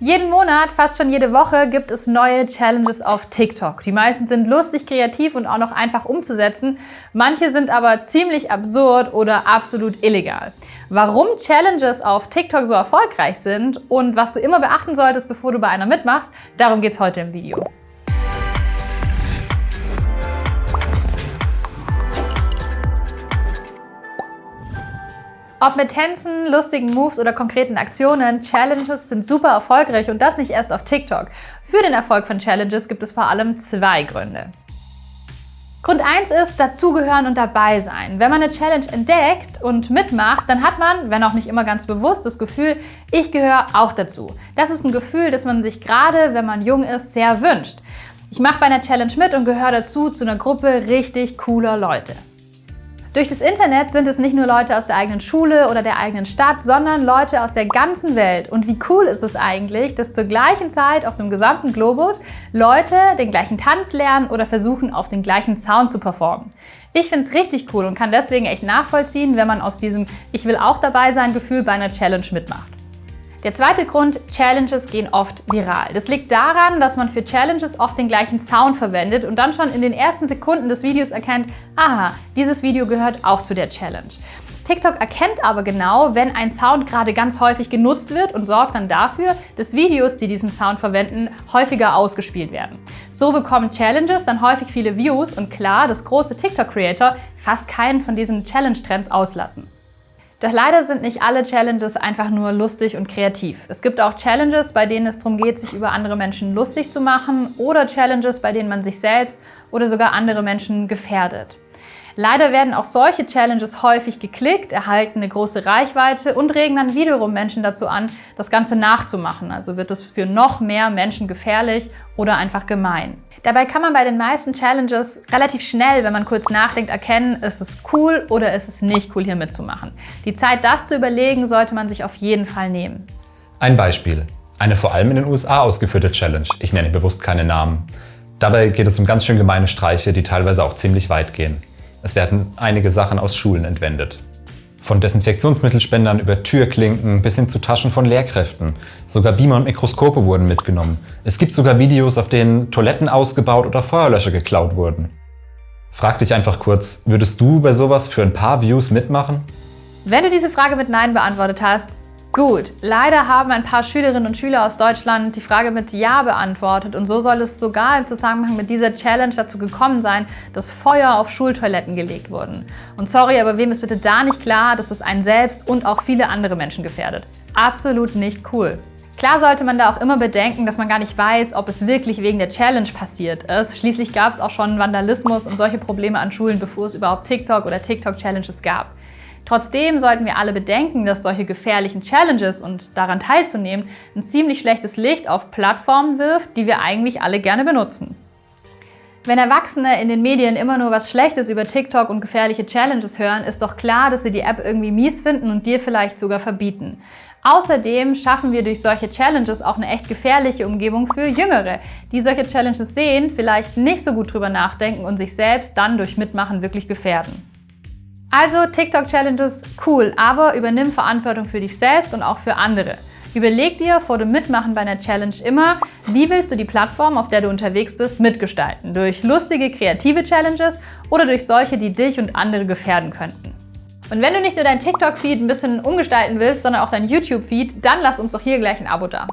Jeden Monat, fast schon jede Woche, gibt es neue Challenges auf TikTok. Die meisten sind lustig, kreativ und auch noch einfach umzusetzen. Manche sind aber ziemlich absurd oder absolut illegal. Warum Challenges auf TikTok so erfolgreich sind und was du immer beachten solltest, bevor du bei einer mitmachst, darum geht es heute im Video. Ob mit Tänzen, lustigen Moves oder konkreten Aktionen, Challenges sind super erfolgreich und das nicht erst auf TikTok. Für den Erfolg von Challenges gibt es vor allem zwei Gründe. Grund 1 ist dazugehören und dabei sein. Wenn man eine Challenge entdeckt und mitmacht, dann hat man, wenn auch nicht immer ganz bewusst, das Gefühl, ich gehöre auch dazu. Das ist ein Gefühl, das man sich gerade, wenn man jung ist, sehr wünscht. Ich mache bei einer Challenge mit und gehöre dazu zu einer Gruppe richtig cooler Leute. Durch das Internet sind es nicht nur Leute aus der eigenen Schule oder der eigenen Stadt, sondern Leute aus der ganzen Welt. Und wie cool ist es eigentlich, dass zur gleichen Zeit auf dem gesamten Globus Leute den gleichen Tanz lernen oder versuchen, auf den gleichen Sound zu performen. Ich finde es richtig cool und kann deswegen echt nachvollziehen, wenn man aus diesem Ich will auch dabei sein Gefühl bei einer Challenge mitmacht. Der zweite Grund, Challenges gehen oft viral. Das liegt daran, dass man für Challenges oft den gleichen Sound verwendet und dann schon in den ersten Sekunden des Videos erkennt, aha, dieses Video gehört auch zu der Challenge. TikTok erkennt aber genau, wenn ein Sound gerade ganz häufig genutzt wird und sorgt dann dafür, dass Videos, die diesen Sound verwenden, häufiger ausgespielt werden. So bekommen Challenges dann häufig viele Views und klar, dass große TikTok-Creator fast keinen von diesen Challenge-Trends auslassen. Doch leider sind nicht alle Challenges einfach nur lustig und kreativ. Es gibt auch Challenges, bei denen es darum geht, sich über andere Menschen lustig zu machen oder Challenges, bei denen man sich selbst oder sogar andere Menschen gefährdet. Leider werden auch solche Challenges häufig geklickt, erhalten eine große Reichweite und regen dann wiederum Menschen dazu an, das Ganze nachzumachen. Also wird es für noch mehr Menschen gefährlich oder einfach gemein. Dabei kann man bei den meisten Challenges relativ schnell, wenn man kurz nachdenkt, erkennen, ist es cool oder ist es nicht cool, hier mitzumachen. Die Zeit, das zu überlegen, sollte man sich auf jeden Fall nehmen. Ein Beispiel. Eine vor allem in den USA ausgeführte Challenge. Ich nenne bewusst keine Namen. Dabei geht es um ganz schön gemeine Streiche, die teilweise auch ziemlich weit gehen. Es werden einige Sachen aus Schulen entwendet. Von Desinfektionsmittelspendern über Türklinken bis hin zu Taschen von Lehrkräften. Sogar Beamer und Mikroskope wurden mitgenommen. Es gibt sogar Videos, auf denen Toiletten ausgebaut oder Feuerlöscher geklaut wurden. Frag dich einfach kurz, würdest du bei sowas für ein paar Views mitmachen? Wenn du diese Frage mit Nein beantwortet hast, Gut, leider haben ein paar Schülerinnen und Schüler aus Deutschland die Frage mit Ja beantwortet und so soll es sogar im Zusammenhang mit dieser Challenge dazu gekommen sein, dass Feuer auf Schultoiletten gelegt wurden. Und sorry, aber wem ist bitte da nicht klar, dass es einen selbst und auch viele andere Menschen gefährdet? Absolut nicht cool. Klar sollte man da auch immer bedenken, dass man gar nicht weiß, ob es wirklich wegen der Challenge passiert ist. Schließlich gab es auch schon Vandalismus und solche Probleme an Schulen, bevor es überhaupt TikTok oder TikTok-Challenges gab. Trotzdem sollten wir alle bedenken, dass solche gefährlichen Challenges und daran teilzunehmen ein ziemlich schlechtes Licht auf Plattformen wirft, die wir eigentlich alle gerne benutzen. Wenn Erwachsene in den Medien immer nur was Schlechtes über TikTok und gefährliche Challenges hören, ist doch klar, dass sie die App irgendwie mies finden und dir vielleicht sogar verbieten. Außerdem schaffen wir durch solche Challenges auch eine echt gefährliche Umgebung für Jüngere, die solche Challenges sehen, vielleicht nicht so gut drüber nachdenken und sich selbst dann durch Mitmachen wirklich gefährden. Also TikTok-Challenges, cool, aber übernimm Verantwortung für dich selbst und auch für andere. Überleg dir vor dem Mitmachen bei einer Challenge immer, wie willst du die Plattform, auf der du unterwegs bist, mitgestalten? Durch lustige, kreative Challenges oder durch solche, die dich und andere gefährden könnten? Und wenn du nicht nur dein TikTok-Feed ein bisschen umgestalten willst, sondern auch dein YouTube-Feed, dann lass uns doch hier gleich ein Abo da.